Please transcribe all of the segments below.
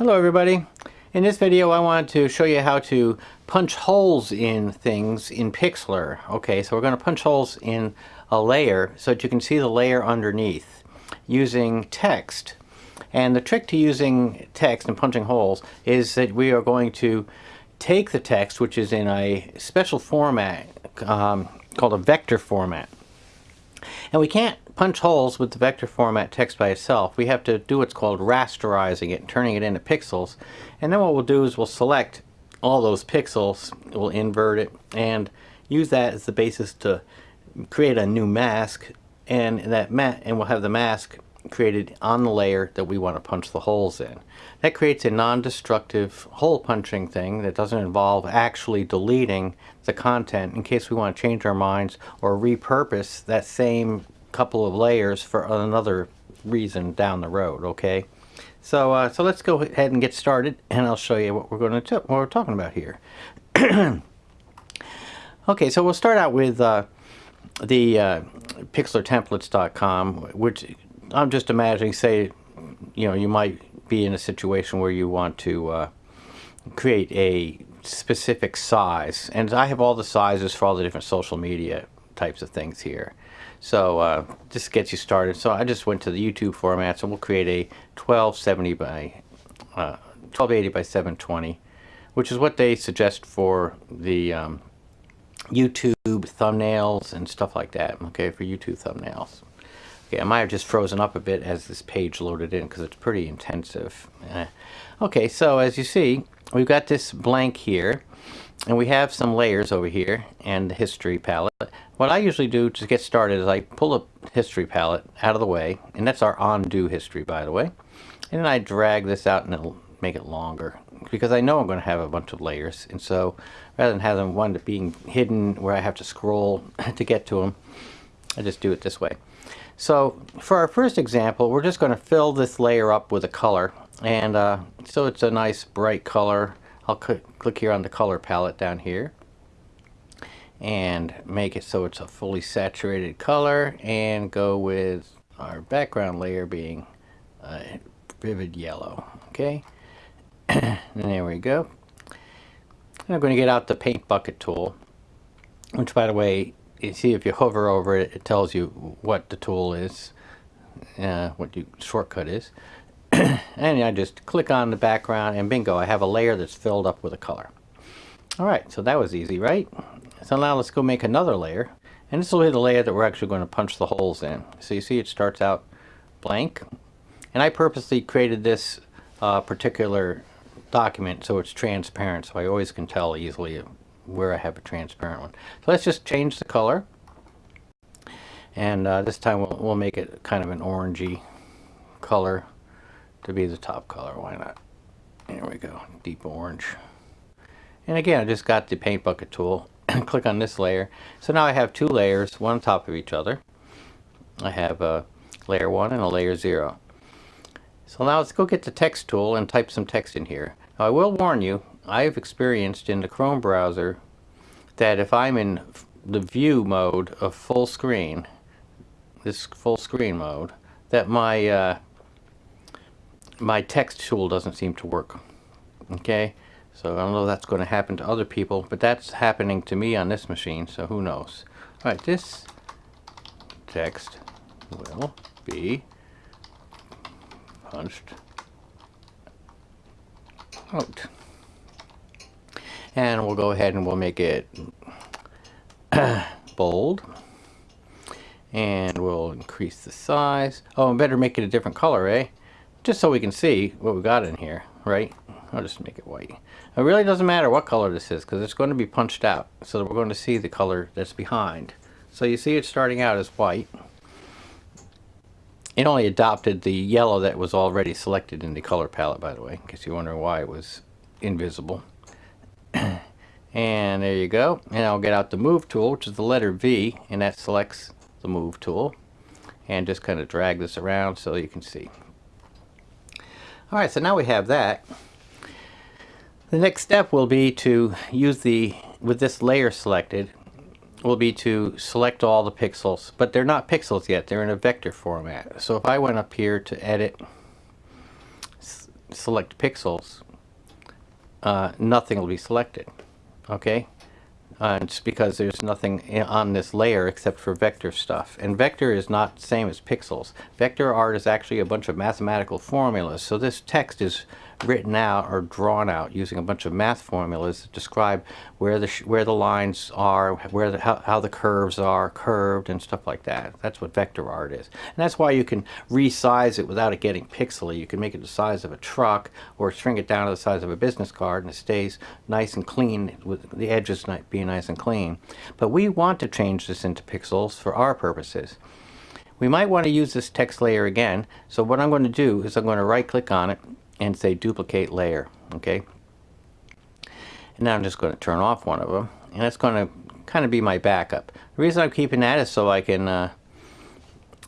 Hello everybody. In this video I want to show you how to punch holes in things in Pixlr. Okay, so we're going to punch holes in a layer so that you can see the layer underneath using text. And the trick to using text and punching holes is that we are going to take the text, which is in a special format um, called a vector format. And we can't punch holes with the vector format text by itself. We have to do what's called rasterizing it, turning it into pixels. And then what we'll do is we'll select all those pixels, we'll invert it, and use that as the basis to create a new mask. And that ma and we'll have the mask created on the layer that we want to punch the holes in. That creates a non-destructive hole punching thing that doesn't involve actually deleting the content in case we want to change our minds or repurpose that same couple of layers for another reason down the road, okay? So, uh, so let's go ahead and get started and I'll show you what we're going to what we're talking about here. okay, so we'll start out with uh, the uh, pixlrtemplates.com, which I'm just imagining, say, you know, you might be in a situation where you want to uh, create a specific size. And I have all the sizes for all the different social media types of things here. So uh, just gets you started. So I just went to the YouTube format. So we'll create a 1270 by uh, 1280 by 720, which is what they suggest for the um, YouTube thumbnails and stuff like that. Okay, for YouTube thumbnails. Okay, I might have just frozen up a bit as this page loaded in because it's pretty intensive. Uh, okay, so as you see, we've got this blank here and we have some layers over here and the history palette. What I usually do to get started is I pull a history palette out of the way and that's our undo history by the way and then I drag this out and it'll make it longer because I know I'm going to have a bunch of layers and so rather than having one being hidden where I have to scroll to get to them I just do it this way. So for our first example, we're just going to fill this layer up with a color. And uh, so it's a nice bright color. I'll cl click here on the color palette down here and make it so it's a fully saturated color and go with our background layer being uh, vivid yellow. Okay, there we go. And I'm going to get out the paint bucket tool, which by the way you see if you hover over it, it tells you what the tool is, uh, what the shortcut is. and I just click on the background and bingo, I have a layer that's filled up with a color. Alright, so that was easy, right? So now let's go make another layer. And this will be the layer that we're actually going to punch the holes in. So you see it starts out blank. And I purposely created this uh, particular document so it's transparent so I always can tell easily where I have a transparent one. So let's just change the color. And uh, this time we'll, we'll make it kind of an orangey color to be the top color. Why not? There we go, deep orange. And again, I just got the paint bucket tool. And click on this layer. So now I have two layers, one on top of each other. I have a layer 1 and a layer 0. So now let's go get the text tool and type some text in here. Now I will warn you, I've experienced in the Chrome browser that if I'm in the view mode of full screen, this full screen mode, that my uh, my text tool doesn't seem to work. Okay, so I don't know if that's going to happen to other people, but that's happening to me on this machine, so who knows. All right, this text will be punched out and we'll go ahead and we'll make it bold and we'll increase the size oh I better make it a different color eh just so we can see what we got in here right? I'll just make it white. It really doesn't matter what color this is because it's going to be punched out so we're going to see the color that's behind. So you see it starting out as white. It only adopted the yellow that was already selected in the color palette by the way in case you're wondering why it was invisible. And there you go. And I'll get out the move tool which is the letter V and that selects the move tool. And just kind of drag this around so you can see alright so now we have that the next step will be to use the with this layer selected will be to select all the pixels but they're not pixels yet they're in a vector format so if I went up here to edit select pixels, uh, nothing will be selected. Okay? Uh, it's because there's nothing on this layer except for vector stuff. And vector is not the same as pixels. Vector art is actually a bunch of mathematical formulas. So this text is written out or drawn out using a bunch of math formulas that describe where the where the lines are, where the how, how the curves are curved and stuff like that. That's what vector art is. And that's why you can resize it without it getting pixely. You can make it the size of a truck or shrink it down to the size of a business card and it stays nice and clean with the edges being nice and clean. But we want to change this into pixels for our purposes. We might want to use this text layer again. So what I'm going to do is I'm going to right click on it and say duplicate layer. Okay. And now I'm just going to turn off one of them. And that's going to kind of be my backup. The reason I'm keeping that is so I can uh,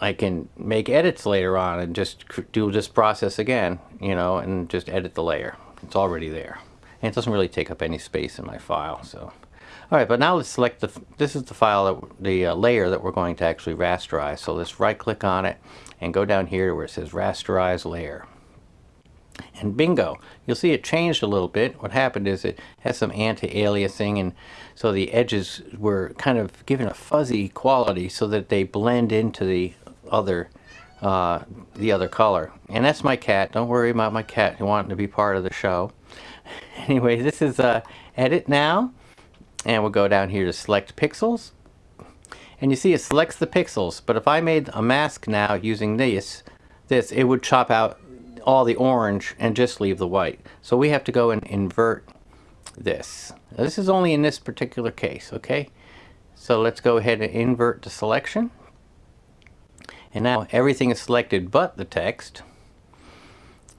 I can make edits later on and just do this process again, you know, and just edit the layer. It's already there. And it doesn't really take up any space in my file, so. All right, but now let's select the, this is the file, that, the uh, layer that we're going to actually rasterize. So let's right click on it and go down here to where it says rasterize layer. And bingo, you'll see it changed a little bit. What happened is it has some anti-aliasing and so the edges were kind of given a fuzzy quality so that they blend into the other uh, the other color. And that's my cat. Don't worry about my cat wanting to be part of the show. Anyway, this is uh, edit now. And we'll go down here to select pixels. And you see it selects the pixels. But if I made a mask now using this, this, it would chop out all the orange and just leave the white. So we have to go and invert this. Now, this is only in this particular case, okay? So let's go ahead and invert the selection. And now everything is selected but the text.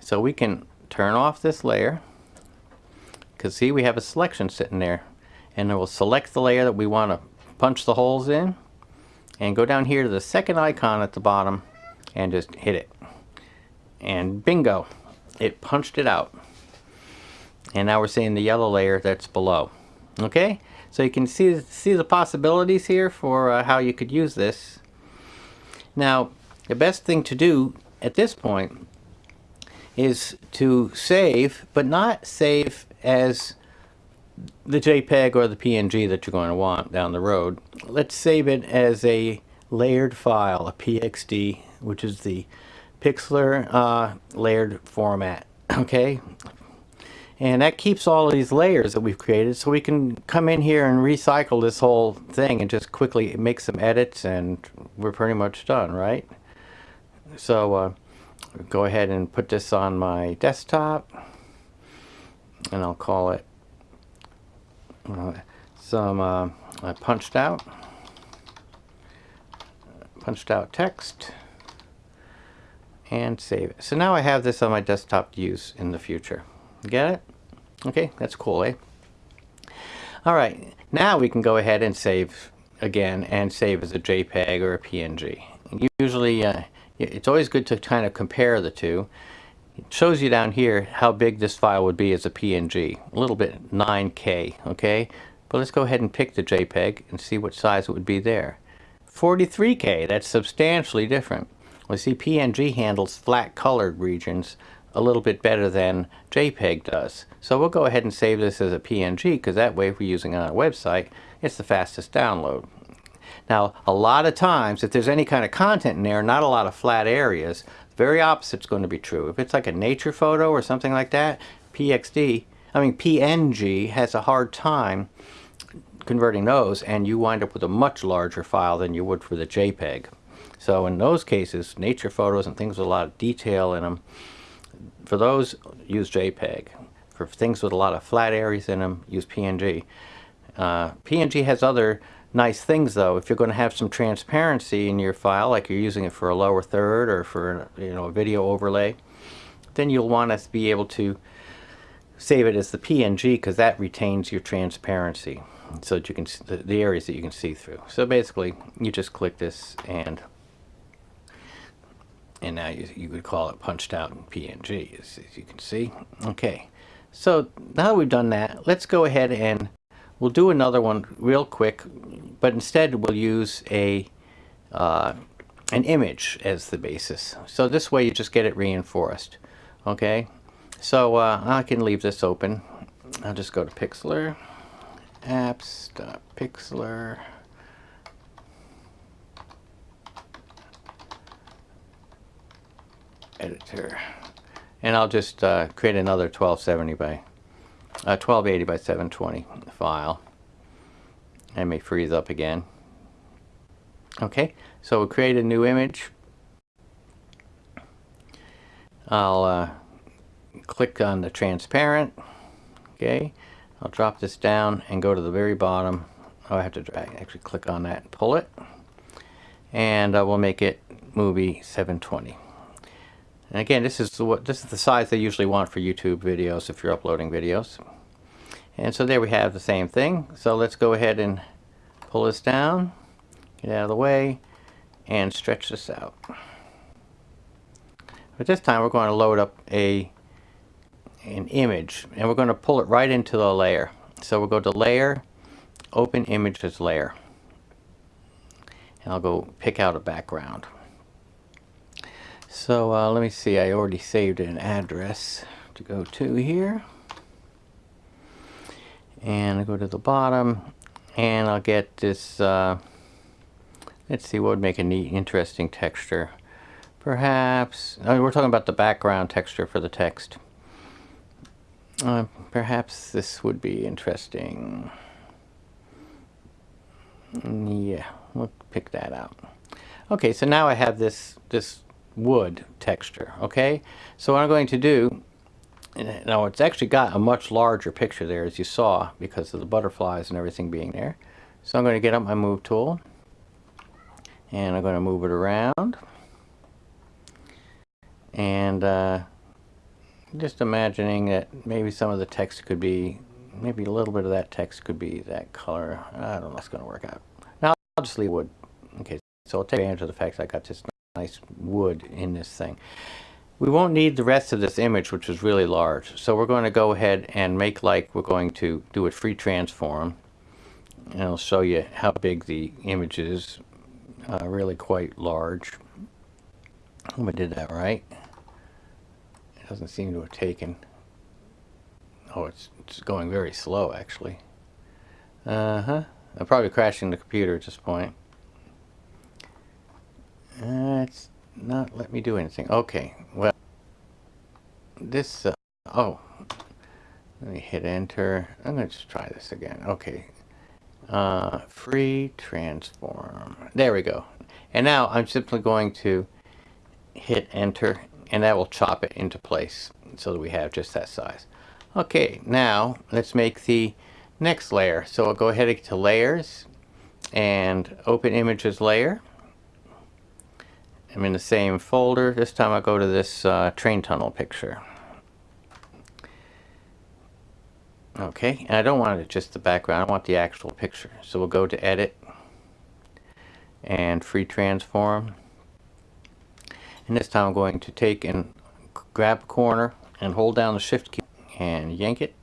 So we can turn off this layer. Because see, we have a selection sitting there. And then we'll select the layer that we want to punch the holes in. And go down here to the second icon at the bottom and just hit it. And bingo, it punched it out. And now we're seeing the yellow layer that's below. Okay, so you can see, see the possibilities here for uh, how you could use this. Now, the best thing to do at this point is to save, but not save as the JPEG or the PNG that you're going to want down the road. Let's save it as a layered file, a PXD, which is the Pixlr uh, layered format. Okay, and that keeps all of these layers that we've created so we can come in here and recycle this whole thing and just quickly make some edits and we're pretty much done, right? So uh, go ahead and put this on my desktop and I'll call it uh, some uh, punched out punched out text and save it. So now I have this on my desktop to use in the future. Get it? Okay, that's cool, eh? All right, now we can go ahead and save again and save as a JPEG or a PNG. Usually, uh, it's always good to kind of compare the two. It shows you down here how big this file would be as a PNG. A little bit 9K, okay? But let's go ahead and pick the JPEG and see what size it would be there. 43K, that's substantially different. Well, see, PNG handles flat colored regions a little bit better than JPEG does. So we'll go ahead and save this as a PNG because that way if we're using it on a website, it's the fastest download. Now, a lot of times, if there's any kind of content in there, not a lot of flat areas, the very opposite's going to be true. If it's like a nature photo or something like that, PXD, I mean PNG has a hard time converting those and you wind up with a much larger file than you would for the JPEG. So in those cases, nature photos and things with a lot of detail in them, for those, use JPEG. For things with a lot of flat areas in them, use PNG. Uh, PNG has other nice things though. If you're going to have some transparency in your file, like you're using it for a lower third or for you know a video overlay, then you'll want to be able to save it as the PNG because that retains your transparency so that you can the, the areas that you can see through. So basically, you just click this and and now you, you would call it punched out in PNG as, as you can see. Okay, so now that we've done that, let's go ahead and we'll do another one real quick, but instead we'll use a uh, an image as the basis. So this way you just get it reinforced. Okay, So uh, I can leave this open. I'll just go to Pixlr, apps.pixlr. editor. And I'll just uh, create another 1270 by uh, 1280 by 720 file. And may freeze up again. Okay so we'll create a new image. I'll uh, click on the transparent. Okay I'll drop this down and go to the very bottom. Oh I have to drag, actually click on that and pull it. And uh, we'll make it movie 720 and again, this is what this is the size they usually want for YouTube videos if you're uploading videos. And so there we have the same thing. So let's go ahead and pull this down, get out of the way, and stretch this out. But this time we're going to load up a an image and we're going to pull it right into the layer. So we'll go to layer, open image as layer. And I'll go pick out a background. So uh, let me see, I already saved an address to go to here. And I go to the bottom and I'll get this, uh, let's see what would make a neat, interesting texture. Perhaps, I mean, we're talking about the background texture for the text. Uh, perhaps this would be interesting. Yeah, we'll pick that out. Okay, so now I have this, this wood texture okay? So what I'm going to do now it's actually got a much larger picture there as you saw because of the butterflies and everything being there. So I'm going to get up my move tool and I'm going to move it around. And uh, just imagining that maybe some of the text could be maybe a little bit of that text could be that color. I don't know if it's going to work out. Now I'll just leave wood okay? So I'll take advantage of the fact I got this nice wood in this thing. We won't need the rest of this image, which is really large. So we're going to go ahead and make like we're going to do a free transform. And I'll show you how big the image is. Uh, really quite large. I Hope I did that right. It doesn't seem to have taken. Oh, it's, it's going very slow, actually. Uh-huh. I'm probably crashing the computer at this point. Uh, it's not let me do anything. Okay, well, this, uh, oh, let me hit enter. I'm going to just try this again. Okay, uh, free transform. There we go. And now I'm simply going to hit enter and that will chop it into place so that we have just that size. Okay, now let's make the next layer. So I'll go ahead to layers and open images layer. I'm in the same folder. This time I go to this uh, train tunnel picture. Okay, and I don't want it just the background, I want the actual picture. So we'll go to edit and free transform. And this time I'm going to take and grab a corner and hold down the shift key and yank it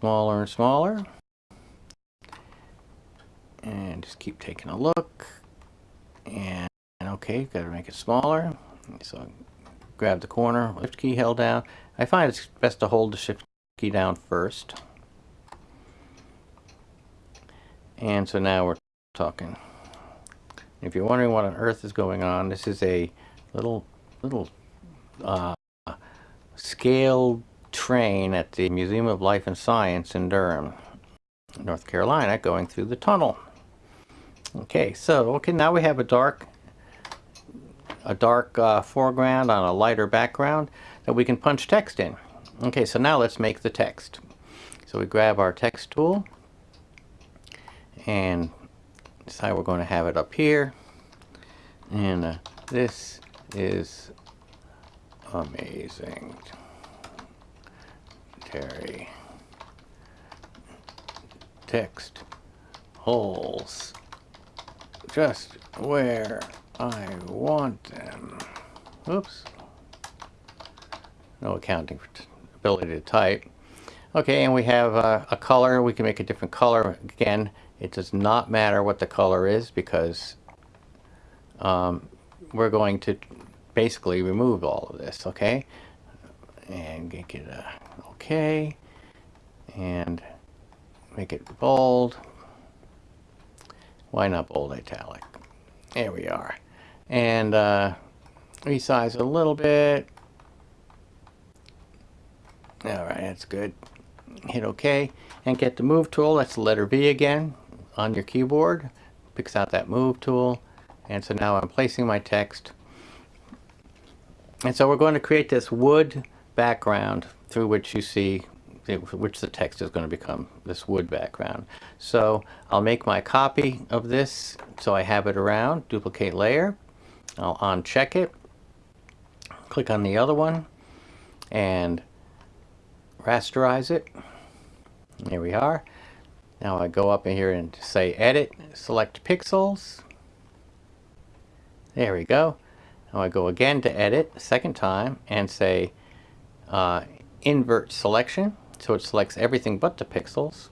smaller and smaller. And just keep taking a look. And okay got to make it smaller. So grab the corner shift key held down. I find it's best to hold the shift key down first. And so now we're talking. If you're wondering what on earth is going on this is a little little uh, scale train at the Museum of Life and Science in Durham North Carolina going through the tunnel. Okay so okay now we have a dark a dark uh, foreground on a lighter background that we can punch text in. Okay, so now let's make the text. So we grab our text tool and decide we're going to have it up here. And uh, this is amazing. Terry. Text holes just where I want them. Oops. No accounting for ability to type. Okay, and we have uh, a color. We can make a different color. Again, it does not matter what the color is because um, we're going to basically remove all of this, okay? and make it uh, okay and make it bold why not bold italic there we are and uh, resize a little bit. All right that's good. Hit OK and get the move tool that's the letter V again on your keyboard. Picks out that move tool. And so now I'm placing my text. And so we're going to create this wood background through which you see which the text is going to become this wood background. So I'll make my copy of this so I have it around, duplicate layer, I'll uncheck it, click on the other one and rasterize it. Here we are. Now I go up in here and say edit, select pixels. There we go. Now I go again to edit, second time, and say uh, invert selection. So it selects everything but the pixels.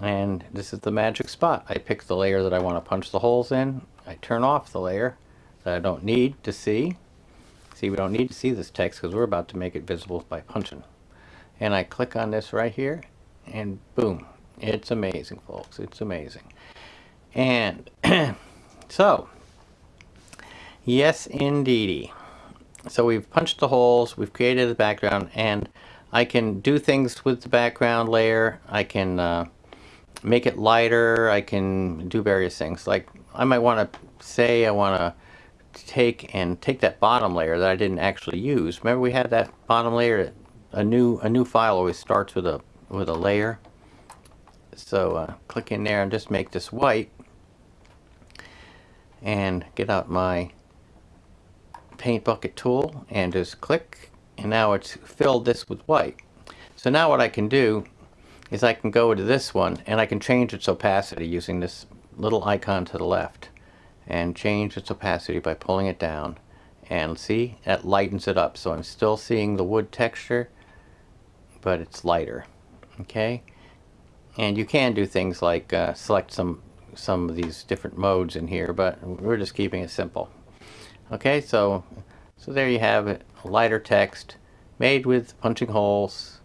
And this is the magic spot. I pick the layer that I want to punch the holes in. I turn off the layer that I don't need to see. See, we don't need to see this text because we're about to make it visible by punching. And I click on this right here and boom. It's amazing, folks. It's amazing. And so, yes, indeedy. So we've punched the holes, we've created the background, and I can do things with the background layer. I can uh, make it lighter. I can do various things. Like I might want to say I want to take and take that bottom layer that I didn't actually use. Remember we had that bottom layer. A new a new file always starts with a with a layer. So uh, click in there and just make this white and get out my paint bucket tool and just click and now it's filled this with white. So now what I can do is I can go to this one and I can change its opacity using this little icon to the left and change its opacity by pulling it down. And see that lightens it up. So I'm still seeing the wood texture but it's lighter okay? And you can do things like uh, select some some of these different modes in here but we're just keeping it simple. Okay so so there you have it a lighter text made with punching holes.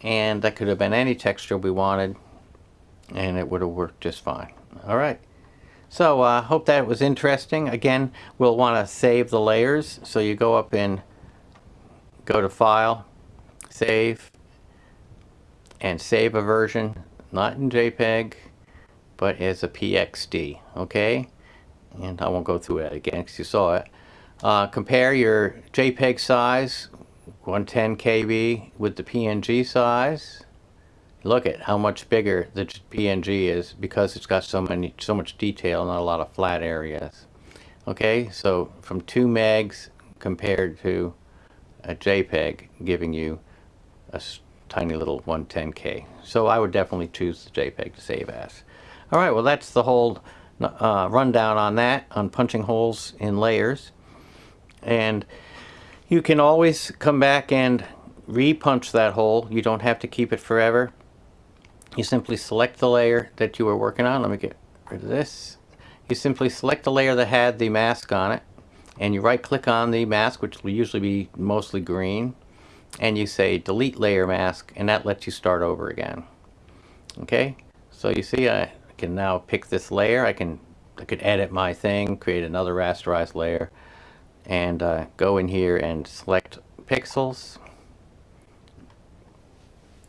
And that could have been any texture we wanted and it would have worked just fine. Alright so I uh, hope that was interesting. Again we'll want to save the layers. So you go up in go to file save and save a version. Not in JPEG but as a PXD okay? And I won't go through it again because you saw it. Uh, compare your JPEG size 110 KB with the PNG size look at how much bigger the PNG is because it's got so many so much detail not a lot of flat areas okay so from 2 megs compared to a JPEG giving you a tiny little 110k so I would definitely choose the JPEG to save as alright well that's the whole uh, rundown on that on punching holes in layers and you can always come back and repunch that hole. You don't have to keep it forever. You simply select the layer that you were working on. Let me get rid of this. You simply select the layer that had the mask on it and you right click on the mask which will usually be mostly green and you say delete layer mask and that lets you start over again. Okay so you see I can now pick this layer. I can I could edit my thing, create another rasterized layer and uh, go in here and select pixels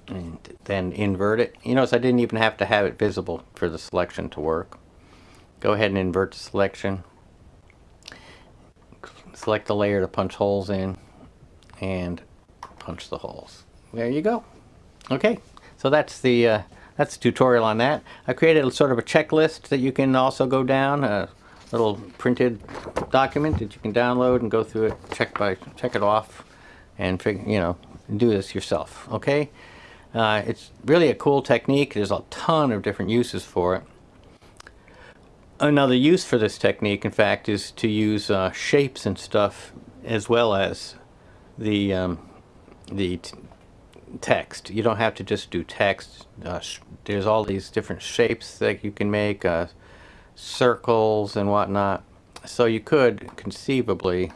and then invert it. You notice I didn't even have to have it visible for the selection to work. Go ahead and invert the selection. Select the layer to punch holes in and punch the holes. There you go. Okay, so that's the uh, that's the tutorial on that. I created a sort of a checklist that you can also go down. a little printed document that you can download and go through it, check by check it off, and figure you know do this yourself. Okay, uh, it's really a cool technique. There's a ton of different uses for it. Another use for this technique, in fact, is to use uh, shapes and stuff as well as the um, the text. You don't have to just do text. Uh, there's all these different shapes that you can make. Uh, circles and whatnot. So you could conceivably,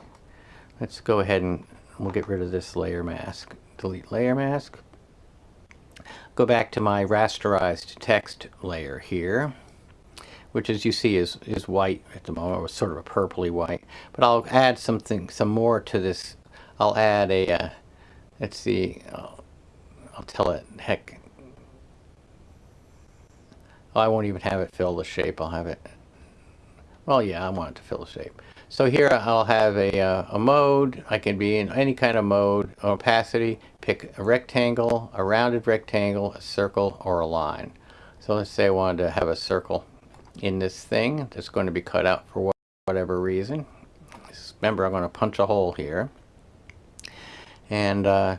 let's go ahead and we'll get rid of this layer mask. Delete layer mask. Go back to my rasterized text layer here, which as you see is, is white at the moment, or sort of a purpley white. But I'll add something, some more to this. I'll add a, uh, let's see, I'll, I'll tell it, heck, oh, I won't even have it fill the shape. I'll have it, well, yeah, I want it to fill the shape. So here I'll have a, uh, a mode. I can be in any kind of mode, opacity, pick a rectangle, a rounded rectangle, a circle, or a line. So let's say I wanted to have a circle in this thing that's going to be cut out for whatever reason. Remember, I'm going to punch a hole here. And uh,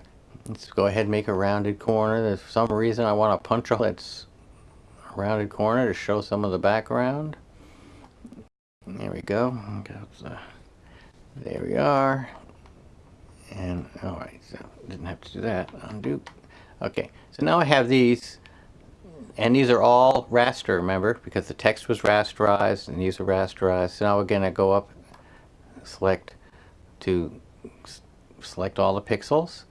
let's go ahead and make a rounded corner. There's some reason I want to punch a hole that's a rounded corner to show some of the background. There we go. There we are. And, alright, so didn't have to do that. Undo. Okay, so now I have these, and these are all raster, remember, because the text was rasterized, and these are rasterized. So now we're going to go up, select to select all the pixels.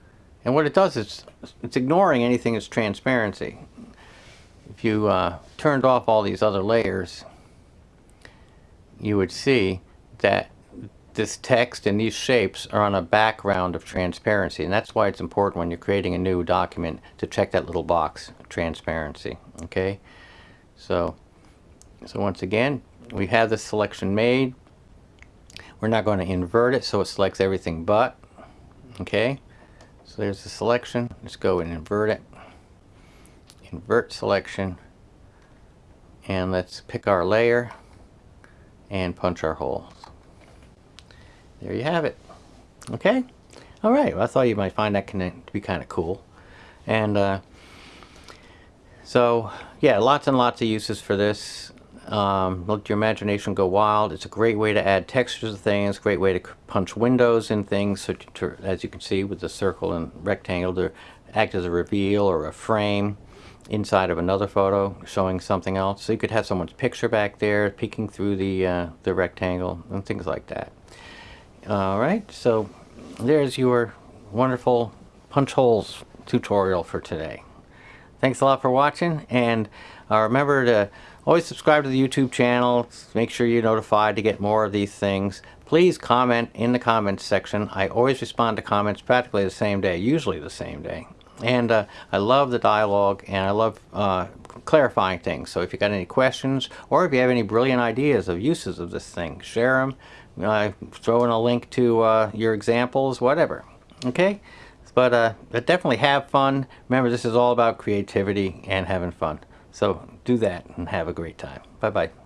And what it does is it's ignoring anything that's transparency. If you uh, turned off all these other layers, you would see that this text and these shapes are on a background of transparency and that's why it's important when you're creating a new document to check that little box transparency okay? So so once again we have the selection made. We're not going to invert it so it selects everything but okay? So there's the selection. Let's go and invert it. Invert selection. And let's pick our layer and punch our holes. There you have it. Okay? Alright, well, I thought you might find that to be kind of cool. And uh, so, yeah, lots and lots of uses for this. Um, let your imagination go wild. It's a great way to add textures to things, great way to punch windows in things, so to, as you can see with the circle and rectangle, to act as a reveal or a frame inside of another photo showing something else. So you could have someone's picture back there peeking through the, uh, the rectangle and things like that. All right, so there's your wonderful punch holes tutorial for today. Thanks a lot for watching and uh, remember to always subscribe to the YouTube channel. Make sure you're notified to get more of these things. Please comment in the comments section. I always respond to comments practically the same day, usually the same day. And uh, I love the dialogue and I love uh, clarifying things. So if you got any questions or if you have any brilliant ideas of uses of this thing, share them. Uh, throw in a link to uh, your examples, whatever. Okay? But, uh, but definitely have fun. Remember, this is all about creativity and having fun. So do that and have a great time. Bye-bye.